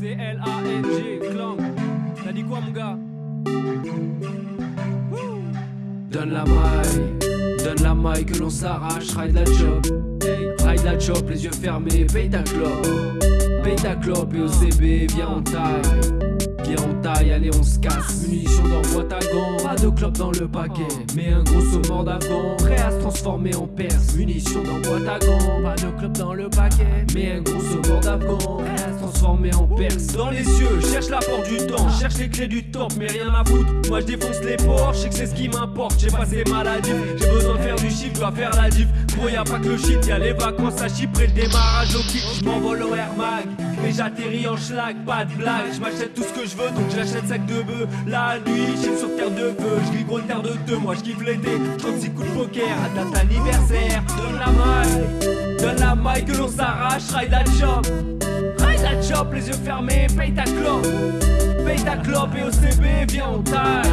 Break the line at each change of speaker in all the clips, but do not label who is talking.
C'est L-A-N-G, clan. T'as dit quoi, mon gars? Donne la maille, donne la maille que l'on s'arrache, ride la job. Ride la job, les yeux fermés, paye ta clope. Paye ta clope et au CB, viens on taille. Allez on se casse. Munitions dans boîte à gants Pas de clope dans le paquet. Mais un gros saumon d'avant. Prêt à se transformer en perse. Munitions dans boîte à gants Pas de clope dans le paquet. Mais un gros saumon d'avant Transformer en perse. Dans les yeux, cherche la porte du temps Cherche les clés du top mais rien à foutre. Moi je défonce les portes, je sais que c'est ce qui m'importe. J'ai passé maladie, j'ai besoin de faire du chiffre, dois faire la diff. Gros y'a pas que le shit, y'a les vacances à Chypre et le démarrage au kick. Je m'envole au Air Mag et j'atterris en schlag, pas de blague. Je m'achète tout ce que je veux donc j'achète sac de bœuf La nuit, je sur terre de feu Je gros terre de deux, moi je kiffe l'été 36 coups de poker à date anniversaire Donne la maille, donne la maille que l'on s'arrache Ride la chop, chop Les yeux fermés, paye ta clope. Paye ta clope et au CB, viens on taille.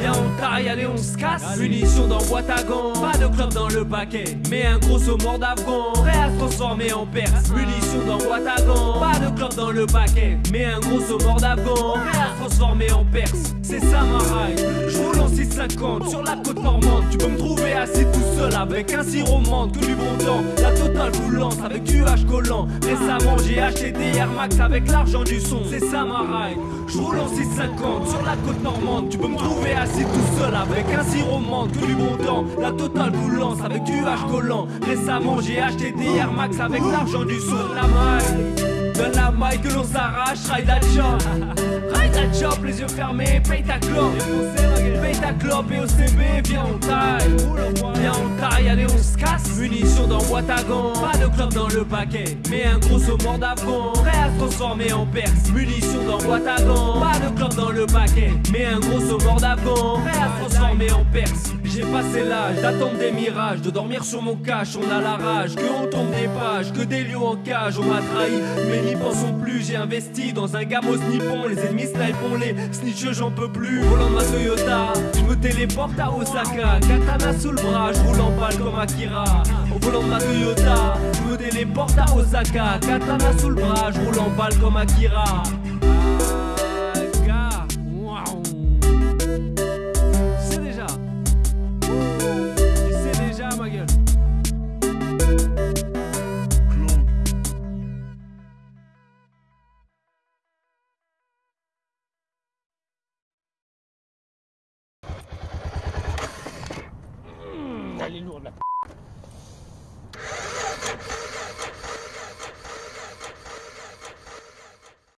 Viens on taille, allez on se casse. Munitions dans boîte à gants Pas de clope dans le paquet Mais un gros saumon d'Afghan. Prêt à se transformer en perse. Munitions dans boîte à gants Pas de clope dans le paquet Mais un gros saumon d'Afghan. Prêt à se transformer en perse. C'est ça ma ride Je roule en 650 sur la côte normande. Tu peux me trouver assis avec un sirop menthe Que du bon temps. La totale vous lance avec du H collant. Récemment j'ai acheté des Air Max avec l'argent du son. C'est ça ma ride. Je roule en 650 sur la côte normande. Tu peux me trouver assis tout seul avec un sirop menthe Que du bon temps. La totale vous lance avec du H collant. Récemment j'ai acheté des Air Max avec l'argent du son. La maille Donne la maille que l'on s'arrache, ride la chop Ride la chop, les yeux fermés, paye ta clope. Paye ta clope et au CB, viens on taille. Viens on taille, allez on se casse. Munitions dans gants Pas de clope dans le paquet Mais un gros saumon d'Afghan. Prêt à se transformer en perse. Munitions dans gants Pas de clope dans le paquet Mais un gros saumon d'Afghan. Prêt à se transformer en perse J'ai passé l'âge d'attendre des mirages De dormir sur mon cache, on a la rage Que on tombe des pages, que des lions en cage On m'a trahi, mais n'y pensons plus J'ai investi dans un gamos nippon Les ennemis snipons les snitcheux j'en peux plus. Volant ma Toyota, je me téléporte à Osaka Katana sous le bras, je roule en balle comme Akira. Au volant ma Toyota, je me téléporte à Osaka Katana sous le bras, je roule en balle comme Akira
来拎住来。